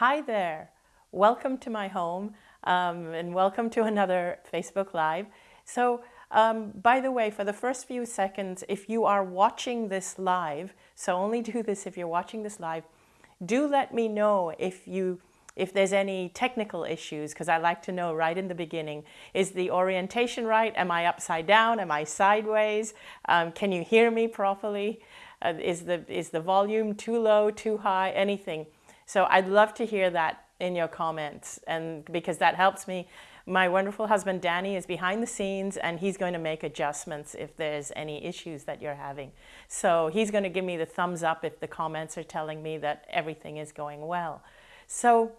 Hi there. Welcome to my home um, and welcome to another Facebook Live. So um, by the way, for the first few seconds, if you are watching this live, so only do this if you're watching this live, do let me know if you if there's any technical issues, because I like to know right in the beginning, is the orientation right? Am I upside down? Am I sideways? Um, can you hear me properly? Uh, is, the, is the volume too low, too high, anything? So I'd love to hear that in your comments and because that helps me. My wonderful husband Danny is behind the scenes and he's going to make adjustments if there's any issues that you're having. So he's going to give me the thumbs up if the comments are telling me that everything is going well. So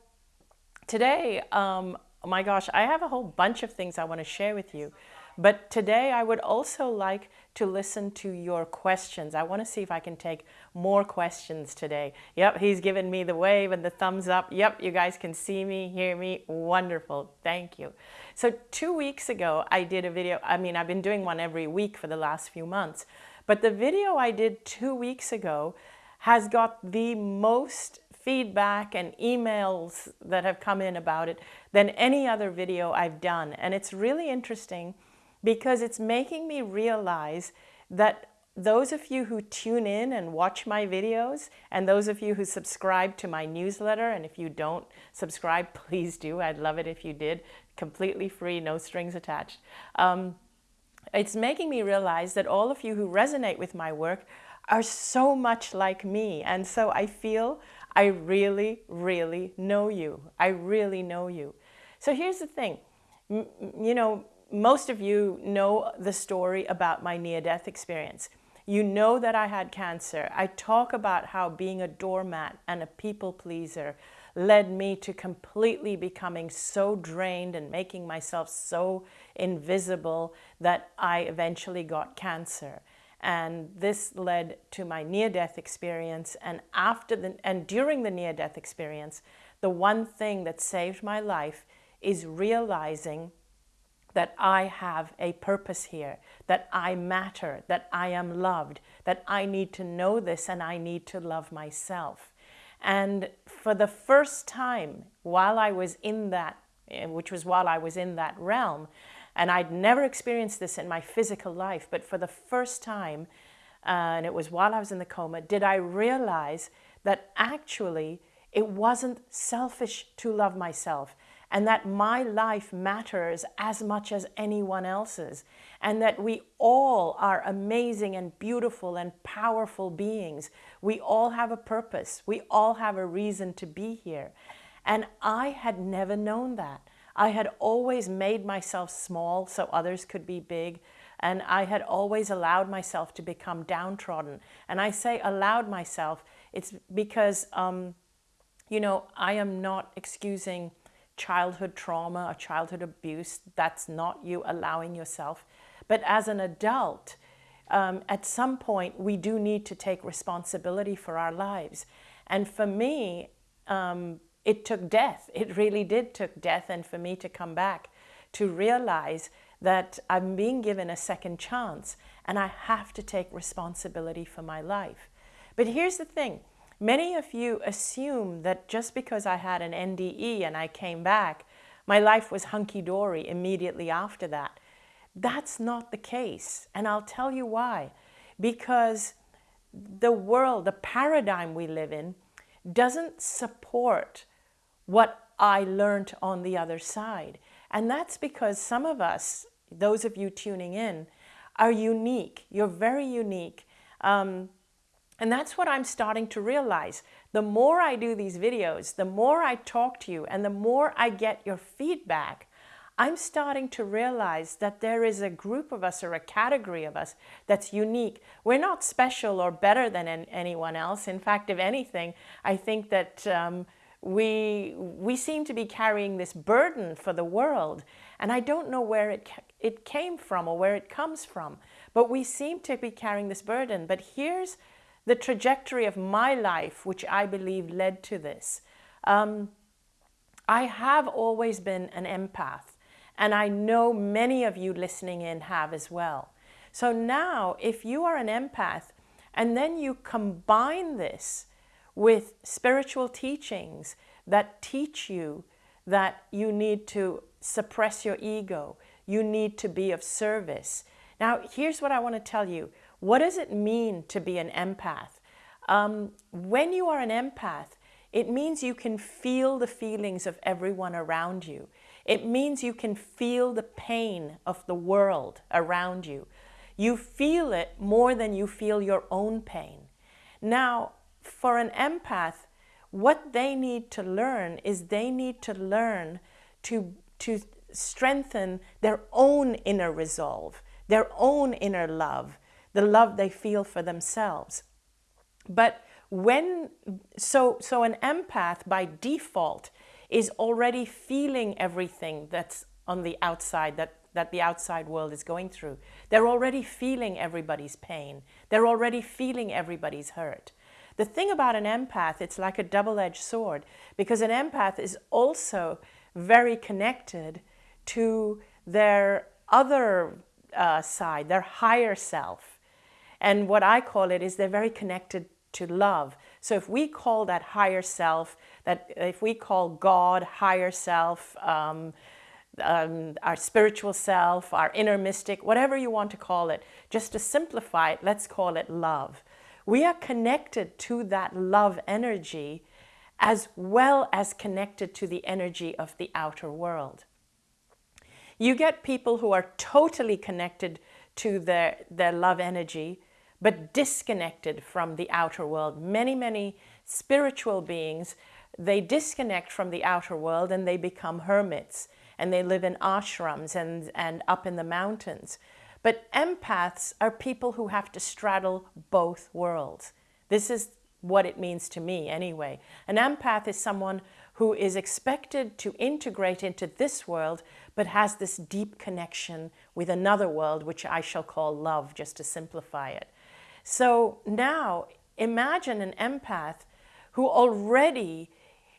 today, um, oh my gosh, I have a whole bunch of things I want to share with you. But today I would also like to listen to your questions. I want to see if I can take more questions today. Yep, he's given me the wave and the thumbs up. Yep, you guys can see me, hear me. Wonderful. Thank you. So two weeks ago, I did a video. I mean, I've been doing one every week for the last few months. But the video I did two weeks ago has got the most feedback and emails that have come in about it than any other video I've done. And it's really interesting because it's making me realize that those of you who tune in and watch my videos and those of you who subscribe to my newsletter and if you don't subscribe please do. I'd love it if you did. Completely free no strings attached. Um, it's making me realize that all of you who resonate with my work are so much like me. And so I feel I really really know you. I really know you. So here's the thing. M you know most of you know the story about my near-death experience. You know that I had cancer. I talk about how being a doormat and a people pleaser led me to completely becoming so drained and making myself so invisible that I eventually got cancer. And this led to my near-death experience. And after the, and during the near-death experience, the one thing that saved my life is realizing that I have a purpose here, that I matter, that I am loved, that I need to know this and I need to love myself. And for the first time while I was in that, eh, which was while I was in that realm, and I'd never experienced this in my physical life, but for the first time, uh, and it was while I was in the coma, did I realize that actually it wasn't selfish to love myself and that my life matters as much as anyone else's, and that we all are amazing and beautiful and powerful beings. We all have a purpose. We all have a reason to be here. And I had never known that. I had always made myself small so others could be big. And I had always allowed myself to become downtrodden. And I say allowed myself, it's because, um, you know, I am not excusing childhood trauma or childhood abuse. That's not you allowing yourself. But as an adult, um, at some point, we do need to take responsibility for our lives. And for me, um, it took death. It really did took death and for me to come back to realize that I'm being given a second chance and I have to take responsibility for my life. But here's the thing, Many of you assume that just because I had an NDE and I came back, my life was hunky-dory immediately after that. That's not the case, and I'll tell you why. Because the world, the paradigm we live in, doesn't support what I learned on the other side. And that's because some of us, those of you tuning in, are unique. You're very unique. Um, and that's what I'm starting to realize. The more I do these videos, the more I talk to you, and the more I get your feedback, I'm starting to realize that there is a group of us or a category of us that's unique. We're not special or better than anyone else. In fact, if anything, I think that um, we, we seem to be carrying this burden for the world. And I don't know where it, it came from or where it comes from, but we seem to be carrying this burden. But here's the trajectory of my life, which I believe led to this. Um, I have always been an empath, and I know many of you listening in have as well. So now, if you are an empath, and then you combine this with spiritual teachings that teach you that you need to suppress your ego, you need to be of service. Now, here's what I want to tell you. What does it mean to be an empath? Um, when you are an empath, it means you can feel the feelings of everyone around you. It means you can feel the pain of the world around you. You feel it more than you feel your own pain. Now, for an empath, what they need to learn is they need to learn to, to strengthen their own inner resolve, their own inner love, the love they feel for themselves. But when, so, so an empath by default is already feeling everything that's on the outside, that, that the outside world is going through. They're already feeling everybody's pain. They're already feeling everybody's hurt. The thing about an empath, it's like a double-edged sword because an empath is also very connected to their other uh, side, their higher self. And what I call it is they're very connected to love. So if we call that higher self, that if we call God higher self, um, um, our spiritual self, our inner mystic, whatever you want to call it, just to simplify it, let's call it love. We are connected to that love energy as well as connected to the energy of the outer world. You get people who are totally connected to their, their love energy, but disconnected from the outer world. Many, many spiritual beings, they disconnect from the outer world and they become hermits and they live in ashrams and, and up in the mountains. But empaths are people who have to straddle both worlds. This is what it means to me anyway. An empath is someone who is expected to integrate into this world, but has this deep connection with another world, which I shall call love, just to simplify it. So now imagine an empath who already,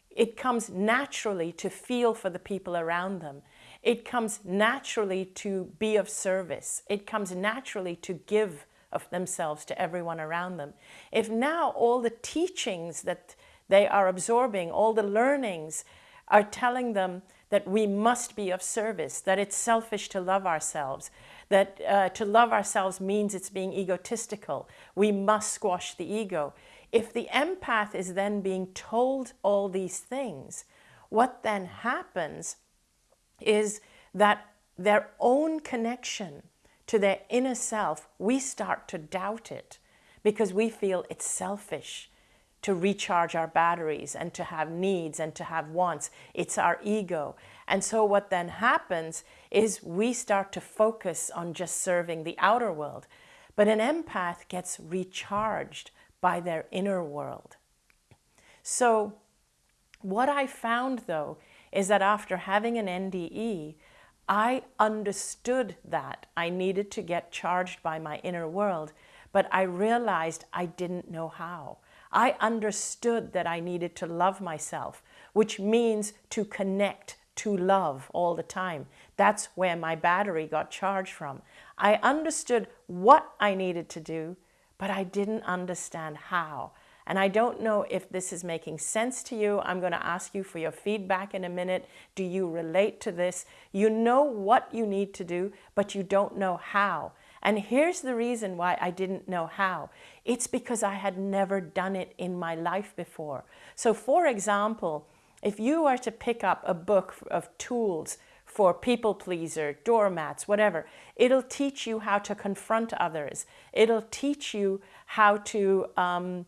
it comes naturally to feel for the people around them. It comes naturally to be of service. It comes naturally to give of themselves to everyone around them. If now all the teachings that they are absorbing, all the learnings are telling them that we must be of service, that it's selfish to love ourselves, that uh, to love ourselves means it's being egotistical. We must squash the ego. If the empath is then being told all these things, what then happens is that their own connection to their inner self, we start to doubt it because we feel it's selfish to recharge our batteries and to have needs and to have wants. It's our ego. And so what then happens is we start to focus on just serving the outer world. But an empath gets recharged by their inner world. So what I found though is that after having an NDE, I understood that I needed to get charged by my inner world, but I realized I didn't know how. I understood that I needed to love myself, which means to connect to love all the time. That's where my battery got charged from. I understood what I needed to do, but I didn't understand how. And I don't know if this is making sense to you. I'm going to ask you for your feedback in a minute. Do you relate to this? You know what you need to do, but you don't know how. And here's the reason why I didn't know how. It's because I had never done it in my life before. So for example, if you are to pick up a book of tools for people pleaser, doormats, whatever, it'll teach you how to confront others. It'll teach you how to um,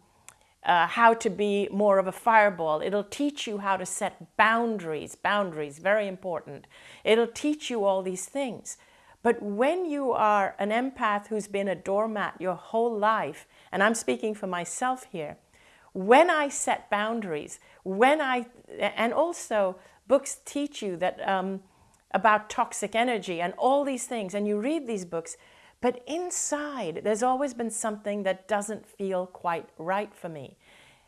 uh, how to be more of a fireball. It'll teach you how to set boundaries, boundaries, very important. It'll teach you all these things. But when you are an empath who's been a doormat your whole life, and I'm speaking for myself here, when I set boundaries, when I, and also books teach you that um, about toxic energy and all these things, and you read these books, but inside, there's always been something that doesn't feel quite right for me.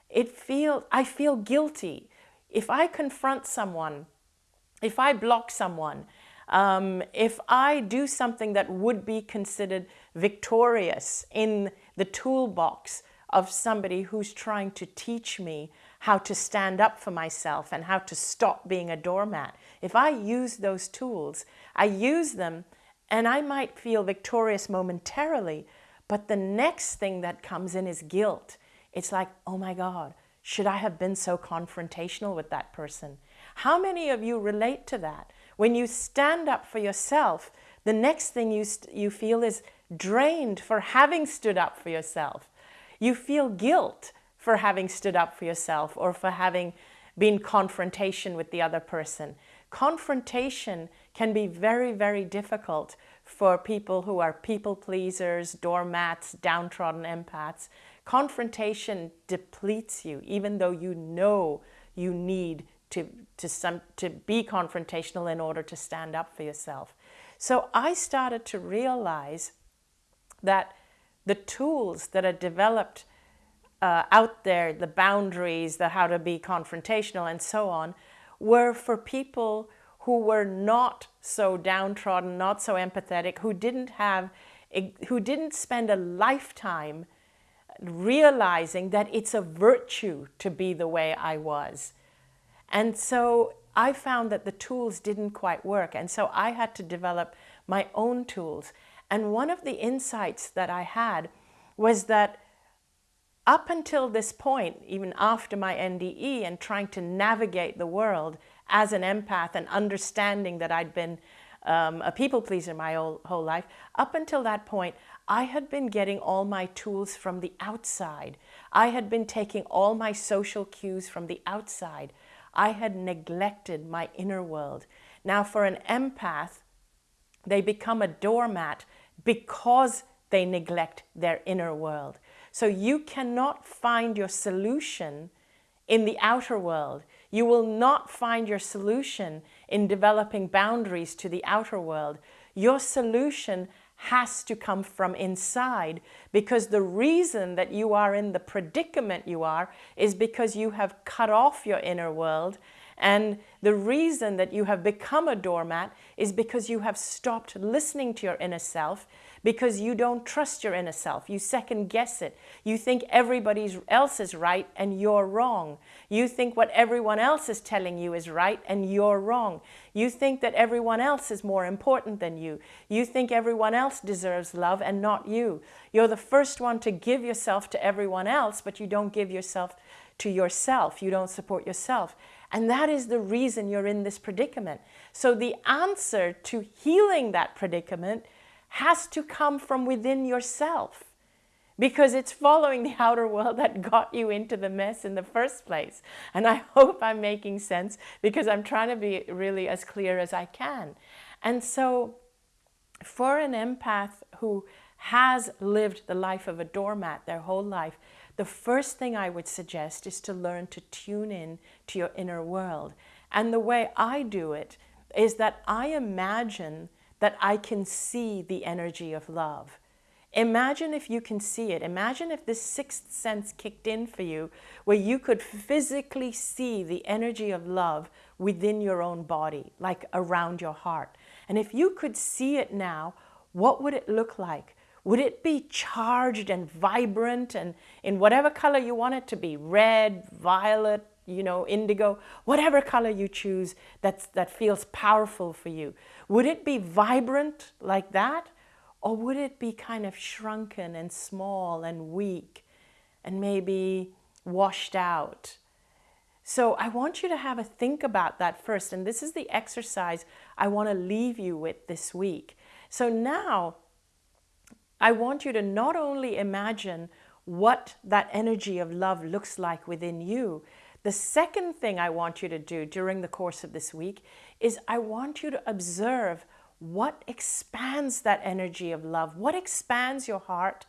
It feels, I feel guilty. If I confront someone, if I block someone, um, if I do something that would be considered victorious in the toolbox of somebody who's trying to teach me how to stand up for myself and how to stop being a doormat. If I use those tools, I use them and I might feel victorious momentarily, but the next thing that comes in is guilt. It's like, oh my God, should I have been so confrontational with that person? How many of you relate to that? When you stand up for yourself, the next thing you, you feel is drained for having stood up for yourself. You feel guilt for having stood up for yourself or for having been confrontation with the other person. Confrontation can be very, very difficult for people who are people pleasers, doormats, downtrodden empaths. Confrontation depletes you, even though you know you need to, to, some, to be confrontational in order to stand up for yourself. So I started to realize that the tools that are developed uh, out there, the boundaries, the how to be confrontational and so on, were for people who were not so downtrodden, not so empathetic, who didn't have, who didn't spend a lifetime realizing that it's a virtue to be the way I was. And so I found that the tools didn't quite work. And so I had to develop my own tools. And one of the insights that I had was that up until this point, even after my NDE and trying to navigate the world as an empath and understanding that I'd been um, a people pleaser my whole, whole life, up until that point, I had been getting all my tools from the outside. I had been taking all my social cues from the outside. I had neglected my inner world. Now for an empath, they become a doormat because they neglect their inner world. So you cannot find your solution in the outer world. You will not find your solution in developing boundaries to the outer world. Your solution has to come from inside because the reason that you are in the predicament you are is because you have cut off your inner world. And the reason that you have become a doormat is because you have stopped listening to your inner self because you don't trust your inner self. You second guess it. You think everybody else is right and you're wrong. You think what everyone else is telling you is right and you're wrong. You think that everyone else is more important than you. You think everyone else deserves love and not you. You're the first one to give yourself to everyone else, but you don't give yourself to yourself. You don't support yourself. And that is the reason you're in this predicament. So the answer to healing that predicament has to come from within yourself because it's following the outer world that got you into the mess in the first place. And I hope I'm making sense because I'm trying to be really as clear as I can. And so for an empath who has lived the life of a doormat their whole life, the first thing I would suggest is to learn to tune in to your inner world. And the way I do it is that I imagine that I can see the energy of love. Imagine if you can see it. Imagine if this sixth sense kicked in for you, where you could physically see the energy of love within your own body, like around your heart. And if you could see it now, what would it look like? Would it be charged and vibrant and in whatever color you want it to be, red, violet, you know, indigo, whatever color you choose that's, that feels powerful for you. Would it be vibrant like that? Or would it be kind of shrunken and small and weak and maybe washed out? So I want you to have a think about that first. And this is the exercise I want to leave you with this week. So now I want you to not only imagine what that energy of love looks like within you, the second thing I want you to do during the course of this week is I want you to observe what expands that energy of love, what expands your heart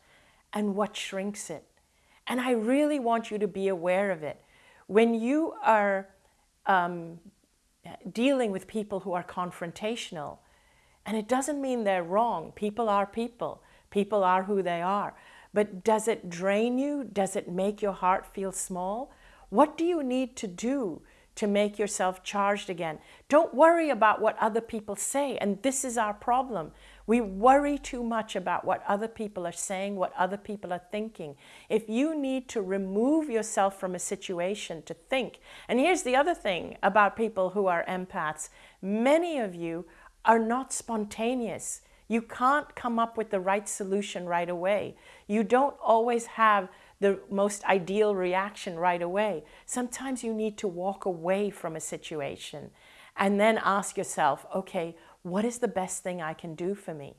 and what shrinks it. And I really want you to be aware of it. When you are um, dealing with people who are confrontational, and it doesn't mean they're wrong. People are people. People are who they are. But does it drain you? Does it make your heart feel small? What do you need to do to make yourself charged again? Don't worry about what other people say. And this is our problem. We worry too much about what other people are saying, what other people are thinking. If you need to remove yourself from a situation to think, and here's the other thing about people who are empaths, many of you are not spontaneous. You can't come up with the right solution right away. You don't always have the most ideal reaction right away. Sometimes you need to walk away from a situation and then ask yourself, okay, what is the best thing I can do for me?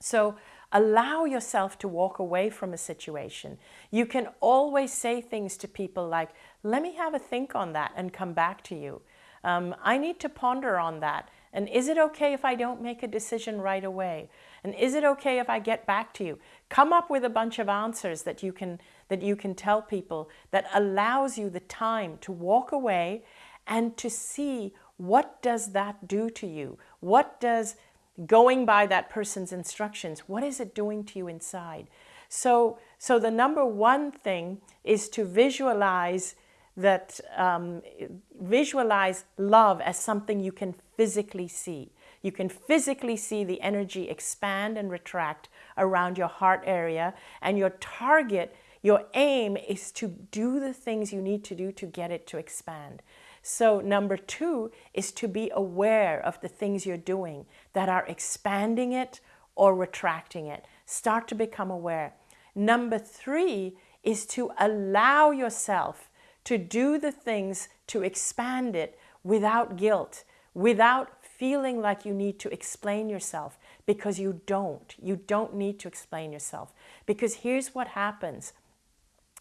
So allow yourself to walk away from a situation. You can always say things to people like, let me have a think on that and come back to you. Um, I need to ponder on that. And is it okay if I don't make a decision right away? And is it okay if I get back to you? Come up with a bunch of answers that you can, that you can tell people that allows you the time to walk away and to see what does that do to you? What does going by that person's instructions, what is it doing to you inside? So, so the number one thing is to visualize that um, visualize love as something you can physically see. You can physically see the energy expand and retract around your heart area and your target, your aim is to do the things you need to do to get it to expand. So number two is to be aware of the things you're doing that are expanding it or retracting it. Start to become aware. Number three is to allow yourself to do the things to expand it without guilt, without feeling like you need to explain yourself because you don't. You don't need to explain yourself because here's what happens.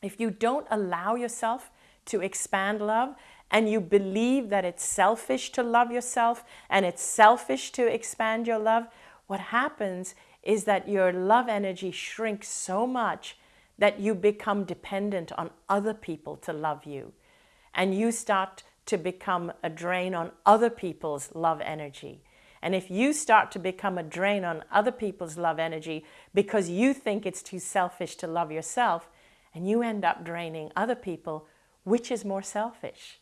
If you don't allow yourself to expand love and you believe that it's selfish to love yourself and it's selfish to expand your love, what happens is that your love energy shrinks so much that you become dependent on other people to love you. And you start to become a drain on other people's love energy. And if you start to become a drain on other people's love energy because you think it's too selfish to love yourself, and you end up draining other people, which is more selfish?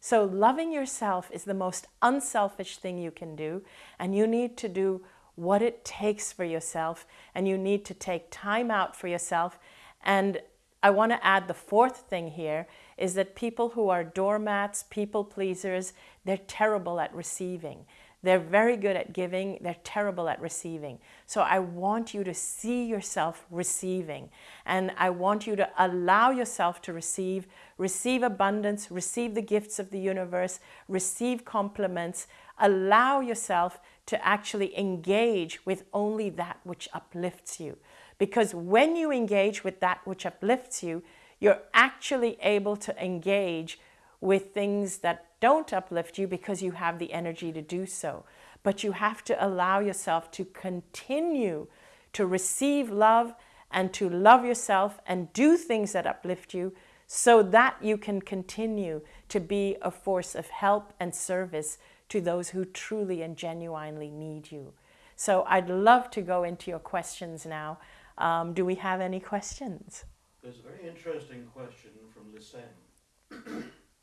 So loving yourself is the most unselfish thing you can do, and you need to do what it takes for yourself, and you need to take time out for yourself and I want to add the fourth thing here is that people who are doormats, people pleasers, they're terrible at receiving. They're very good at giving, they're terrible at receiving. So I want you to see yourself receiving and I want you to allow yourself to receive, receive abundance, receive the gifts of the universe, receive compliments, allow yourself to actually engage with only that which uplifts you. Because when you engage with that which uplifts you, you're actually able to engage with things that don't uplift you because you have the energy to do so. But you have to allow yourself to continue to receive love and to love yourself and do things that uplift you so that you can continue to be a force of help and service to those who truly and genuinely need you. So I'd love to go into your questions now. Um, do we have any questions? There's a very interesting question from Lisen.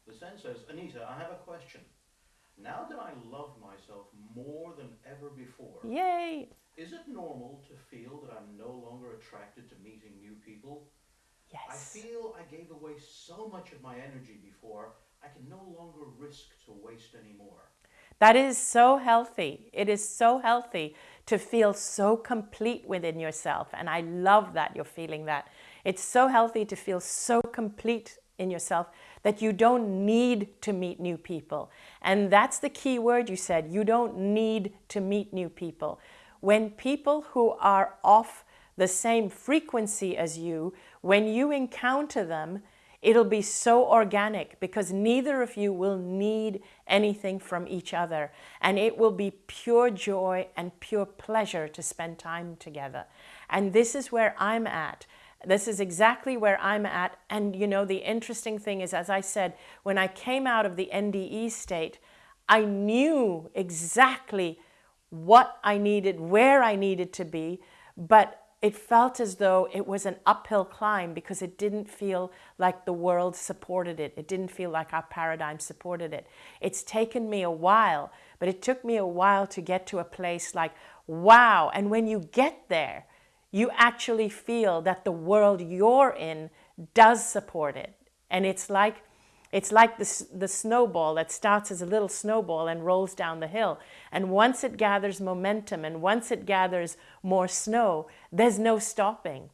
Lisen says, Anita, I have a question. Now that I love myself more than ever before, Yay! is it normal to feel that I'm no longer attracted to meeting new people? Yes. I feel I gave away so much of my energy before, I can no longer risk to waste anymore. That is so healthy. It is so healthy to feel so complete within yourself. And I love that you're feeling that. It's so healthy to feel so complete in yourself that you don't need to meet new people. And that's the key word you said. You don't need to meet new people. When people who are off the same frequency as you, when you encounter them, It'll be so organic because neither of you will need anything from each other. And it will be pure joy and pure pleasure to spend time together. And this is where I'm at. This is exactly where I'm at. And you know, the interesting thing is, as I said, when I came out of the NDE state, I knew exactly what I needed, where I needed to be, but it felt as though it was an uphill climb because it didn't feel like the world supported it. It didn't feel like our paradigm supported it. It's taken me a while, but it took me a while to get to a place like, wow. And when you get there, you actually feel that the world you're in does support it. And it's like it's like the, the snowball that starts as a little snowball and rolls down the hill. And once it gathers momentum and once it gathers more snow, there's no stopping.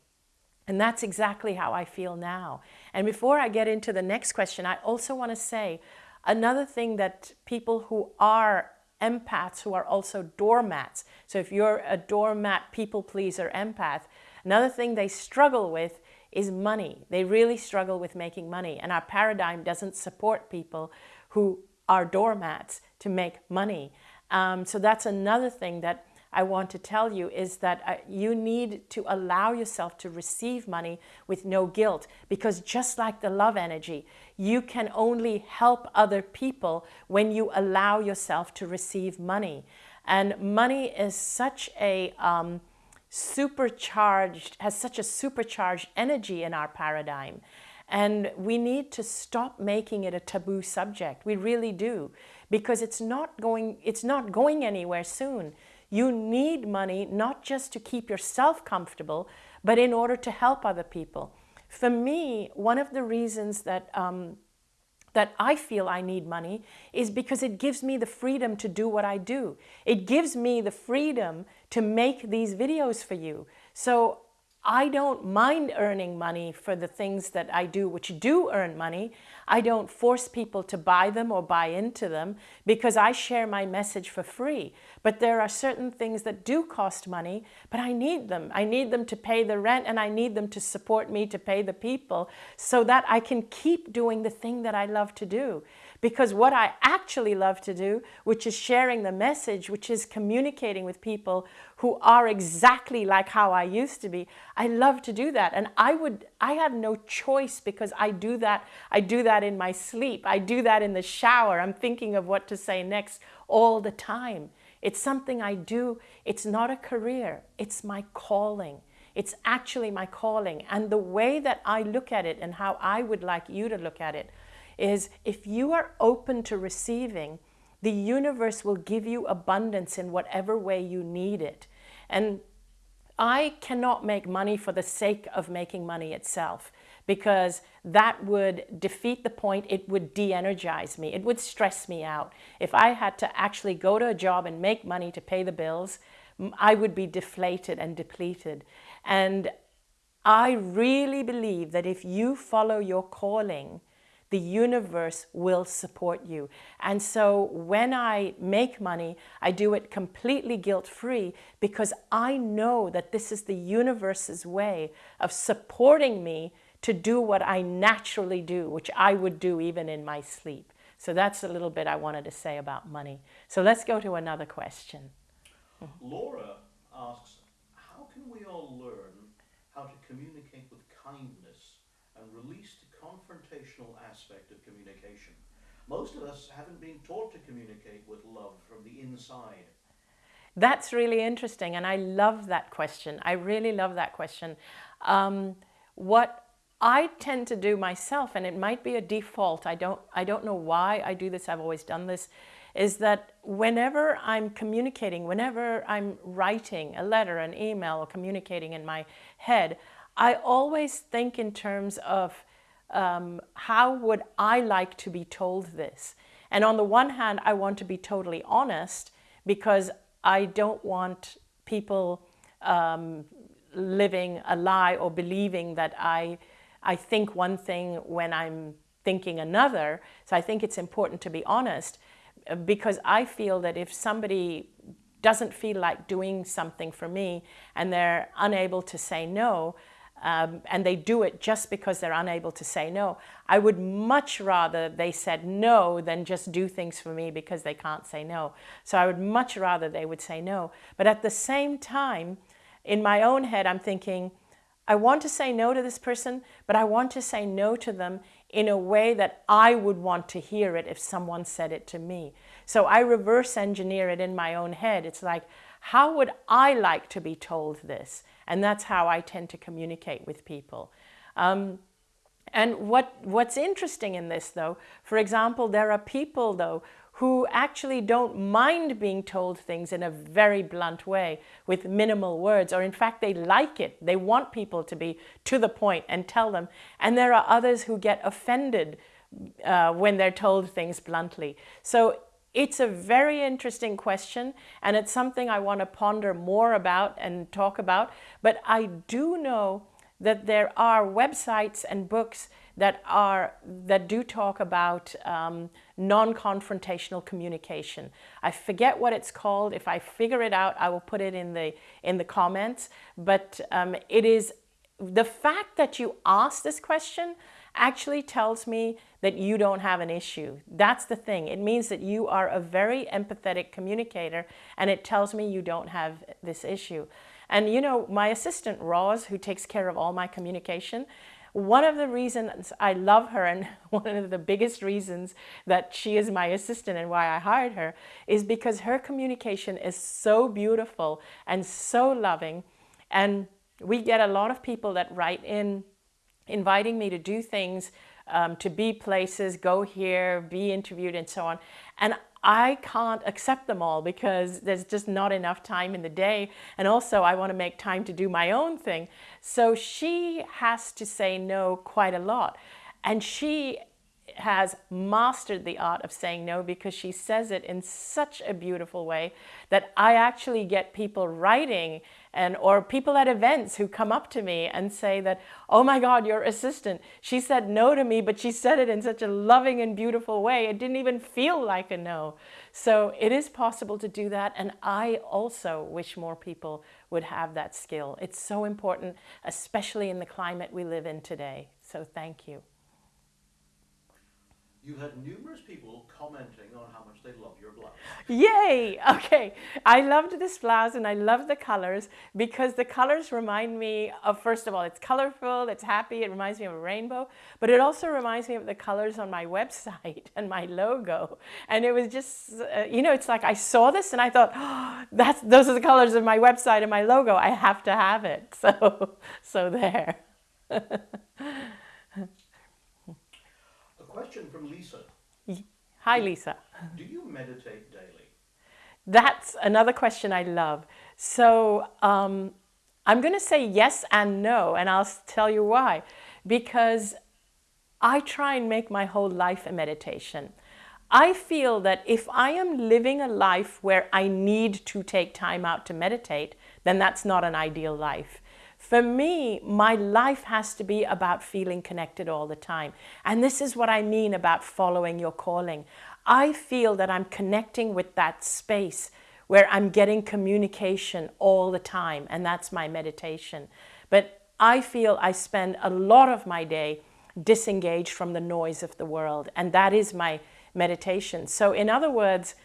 And that's exactly how I feel now. And before I get into the next question, I also want to say another thing that people who are empaths, who are also doormats, so if you're a doormat, people pleaser, empath, another thing they struggle with is money. They really struggle with making money and our paradigm doesn't support people who are doormats to make money. Um, so that's another thing that I want to tell you is that uh, you need to allow yourself to receive money with no guilt because just like the love energy, you can only help other people when you allow yourself to receive money. And money is such a, um, supercharged, has such a supercharged energy in our paradigm. And we need to stop making it a taboo subject. We really do, because it's not going, it's not going anywhere soon. You need money not just to keep yourself comfortable, but in order to help other people. For me, one of the reasons that um, that I feel I need money is because it gives me the freedom to do what I do. It gives me the freedom to make these videos for you. So I don't mind earning money for the things that I do, which do earn money. I don't force people to buy them or buy into them because I share my message for free. But there are certain things that do cost money, but I need them. I need them to pay the rent and I need them to support me to pay the people so that I can keep doing the thing that I love to do. Because what I actually love to do, which is sharing the message, which is communicating with people who are exactly like how I used to be, I love to do that. And I would, I have no choice because I do that. I do that in my sleep. I do that in the shower. I'm thinking of what to say next all the time. It's something I do. It's not a career. It's my calling. It's actually my calling. And the way that I look at it and how I would like you to look at it is if you are open to receiving, the universe will give you abundance in whatever way you need it. And I cannot make money for the sake of making money itself because that would defeat the point. It would de-energize me. It would stress me out. If I had to actually go to a job and make money to pay the bills, I would be deflated and depleted. And I really believe that if you follow your calling, the universe will support you. And so when I make money, I do it completely guilt-free because I know that this is the universe's way of supporting me to do what I naturally do, which I would do even in my sleep. So that's a little bit I wanted to say about money. So let's go to another question. Laura asks, how can we all learn how to communicate with kindness and release the confrontational aspect of communication? Most of us haven't been taught to communicate with love from the inside. That's really interesting, and I love that question. I really love that question. Um, what I tend to do myself, and it might be a default, I don't, I don't know why I do this, I've always done this, is that whenever I'm communicating, whenever I'm writing a letter, an email, or communicating in my head, I always think in terms of um, how would I like to be told this? And on the one hand, I want to be totally honest because I don't want people um, living a lie or believing that I I think one thing when I'm thinking another. So I think it's important to be honest uh, because I feel that if somebody doesn't feel like doing something for me and they're unable to say no, um, and they do it just because they're unable to say no, I would much rather they said no than just do things for me because they can't say no. So I would much rather they would say no. But at the same time, in my own head, I'm thinking, I want to say no to this person, but I want to say no to them in a way that I would want to hear it if someone said it to me. So I reverse engineer it in my own head. It's like, how would I like to be told this? And that's how I tend to communicate with people. Um, and what, what's interesting in this though, for example, there are people though who actually don't mind being told things in a very blunt way with minimal words, or in fact, they like it. They want people to be to the point and tell them. And there are others who get offended uh, when they're told things bluntly. So it's a very interesting question, and it's something I want to ponder more about and talk about. But I do know that there are websites and books that are that do talk about um, non-confrontational communication. I forget what it's called. If I figure it out, I will put it in the in the comments. But um, it is the fact that you ask this question actually tells me that you don't have an issue. That's the thing. It means that you are a very empathetic communicator and it tells me you don't have this issue. And you know, my assistant Roz, who takes care of all my communication, one of the reasons I love her and one of the biggest reasons that she is my assistant and why I hired her is because her communication is so beautiful and so loving. And we get a lot of people that write in inviting me to do things, um, to be places, go here, be interviewed and so on. And I can't accept them all because there's just not enough time in the day. And also I want to make time to do my own thing. So she has to say no quite a lot. And she has mastered the art of saying no because she says it in such a beautiful way that I actually get people writing and or people at events who come up to me and say that, oh my God, your assistant, she said no to me, but she said it in such a loving and beautiful way. It didn't even feel like a no. So it is possible to do that. And I also wish more people would have that skill. It's so important, especially in the climate we live in today. So thank you. You had numerous people commenting on how much they love your. Yay! Okay, I loved this blouse and I love the colors because the colors remind me of, first of all, it's colorful, it's happy, it reminds me of a rainbow, but it also reminds me of the colors on my website and my logo. And it was just, uh, you know, it's like I saw this and I thought, oh, that's, those are the colors of my website and my logo. I have to have it. So, so there. A question from Lisa. Hi, Lisa. Do you meditate daily? That's another question I love. So um, I'm going to say yes and no, and I'll tell you why. Because I try and make my whole life a meditation. I feel that if I am living a life where I need to take time out to meditate, then that's not an ideal life. For me, my life has to be about feeling connected all the time. And this is what I mean about following your calling. I feel that I'm connecting with that space where I'm getting communication all the time, and that's my meditation. But I feel I spend a lot of my day disengaged from the noise of the world, and that is my meditation. So in other words,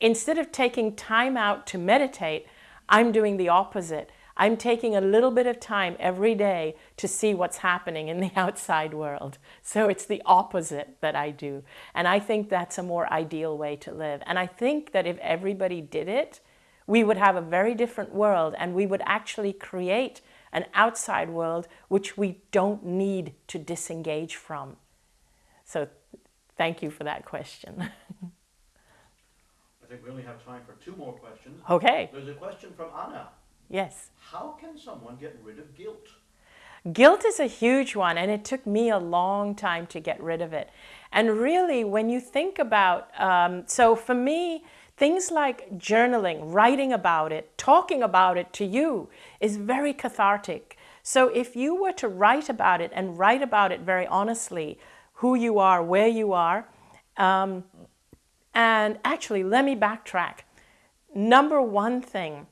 instead of taking time out to meditate, I'm doing the opposite. I'm taking a little bit of time every day to see what's happening in the outside world. So it's the opposite that I do. And I think that's a more ideal way to live. And I think that if everybody did it, we would have a very different world and we would actually create an outside world which we don't need to disengage from. So thank you for that question. I think we only have time for two more questions. Okay. There's a question from Anna. Yes. How can someone get rid of guilt? Guilt is a huge one, and it took me a long time to get rid of it. And really, when you think about, um, so for me, things like journaling, writing about it, talking about it to you is very cathartic. So if you were to write about it and write about it very honestly, who you are, where you are, um, and actually, let me backtrack. Number one thing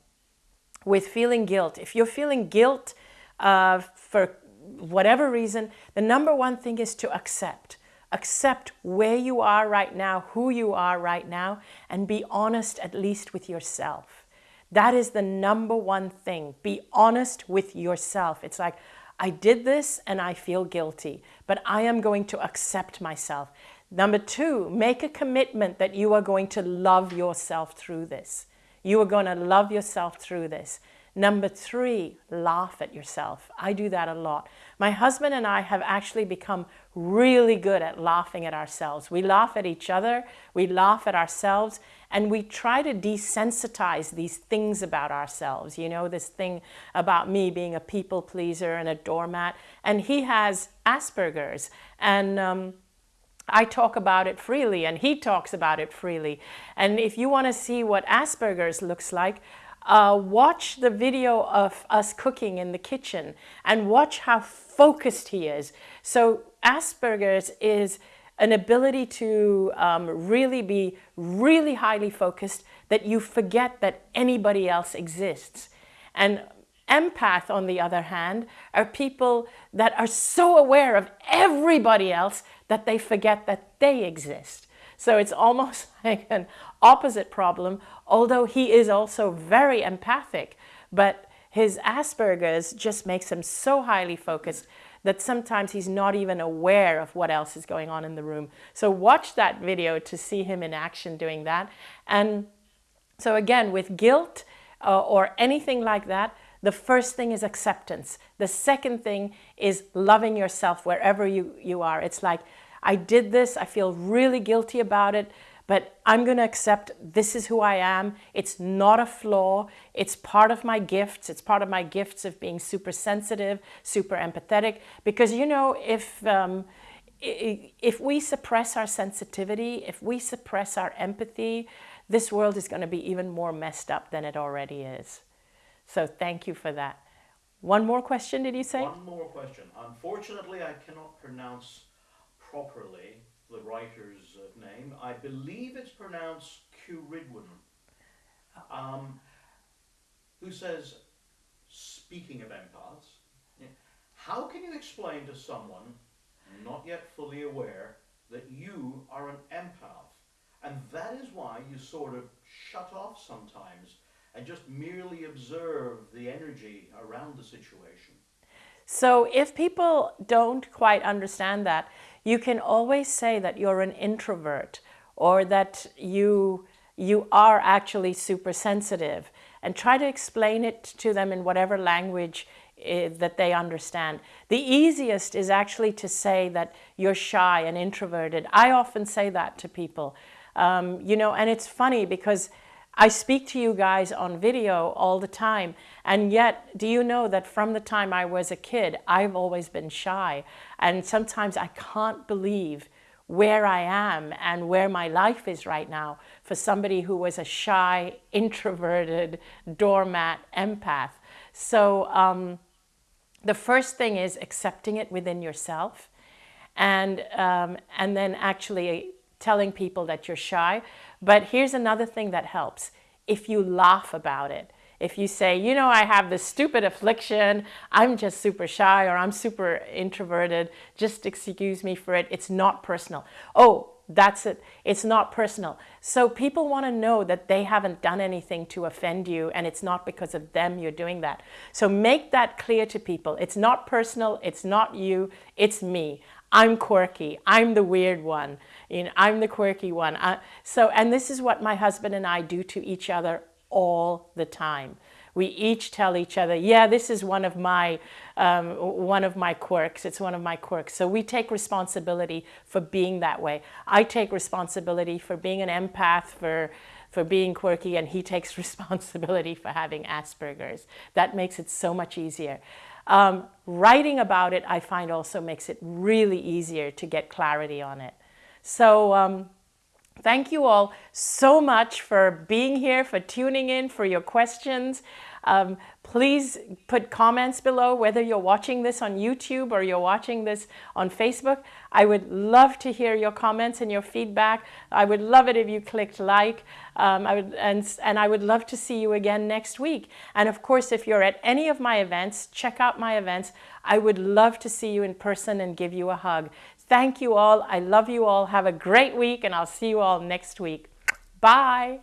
with feeling guilt. If you're feeling guilt uh, for whatever reason, the number one thing is to accept. Accept where you are right now, who you are right now, and be honest at least with yourself. That is the number one thing. Be honest with yourself. It's like, I did this and I feel guilty, but I am going to accept myself. Number two, make a commitment that you are going to love yourself through this. You are going to love yourself through this. Number three, laugh at yourself. I do that a lot. My husband and I have actually become really good at laughing at ourselves. We laugh at each other, we laugh at ourselves, and we try to desensitize these things about ourselves. You know, this thing about me being a people pleaser and a doormat. And he has Asperger's. And um, I talk about it freely and he talks about it freely. And if you want to see what Asperger's looks like, uh, watch the video of us cooking in the kitchen and watch how focused he is. So Asperger's is an ability to um, really be really highly focused that you forget that anybody else exists. And empath, on the other hand, are people that are so aware of everybody else that they forget that they exist. So it's almost like an opposite problem, although he is also very empathic, but his Asperger's just makes him so highly focused that sometimes he's not even aware of what else is going on in the room. So watch that video to see him in action doing that. And so again, with guilt uh, or anything like that, the first thing is acceptance. The second thing is loving yourself wherever you, you are. It's like, I did this, I feel really guilty about it, but I'm going to accept this is who I am. It's not a flaw. It's part of my gifts. It's part of my gifts of being super sensitive, super empathetic. Because, you know, if, um, if we suppress our sensitivity, if we suppress our empathy, this world is going to be even more messed up than it already is. So thank you for that. One more question, did you say? One more question. Unfortunately, I cannot pronounce properly the writer's uh, name. I believe it's pronounced Ceridwen, um, who says, speaking of empaths, how can you explain to someone not yet fully aware that you are an empath? And that is why you sort of shut off sometimes and just merely observe the energy around the situation. So if people don't quite understand that, you can always say that you're an introvert or that you, you are actually super sensitive and try to explain it to them in whatever language uh, that they understand. The easiest is actually to say that you're shy and introverted. I often say that to people, um, you know, and it's funny because I speak to you guys on video all the time. And yet, do you know that from the time I was a kid, I've always been shy. And sometimes I can't believe where I am and where my life is right now for somebody who was a shy, introverted, doormat empath. So um, the first thing is accepting it within yourself and, um, and then actually telling people that you're shy. But here's another thing that helps. If you laugh about it, if you say, you know, I have this stupid affliction, I'm just super shy or I'm super introverted, just excuse me for it, it's not personal. Oh, that's it. It's not personal. So people want to know that they haven't done anything to offend you and it's not because of them you're doing that. So make that clear to people. It's not personal. It's not you. It's me. I'm quirky. I'm the weird one. You know, I'm the quirky one. Uh, so, and this is what my husband and I do to each other all the time. We each tell each other, yeah, this is one of my um, one of my quirks. It's one of my quirks. So we take responsibility for being that way. I take responsibility for being an empath, for for being quirky, and he takes responsibility for having Asperger's. That makes it so much easier. Um, writing about it, I find also makes it really easier to get clarity on it. So um, thank you all so much for being here, for tuning in, for your questions. Um, please put comments below whether you're watching this on YouTube or you're watching this on Facebook. I would love to hear your comments and your feedback. I would love it if you clicked like. Um, I would, and, and I would love to see you again next week. And of course, if you're at any of my events, check out my events. I would love to see you in person and give you a hug. Thank you all. I love you all. Have a great week and I'll see you all next week. Bye.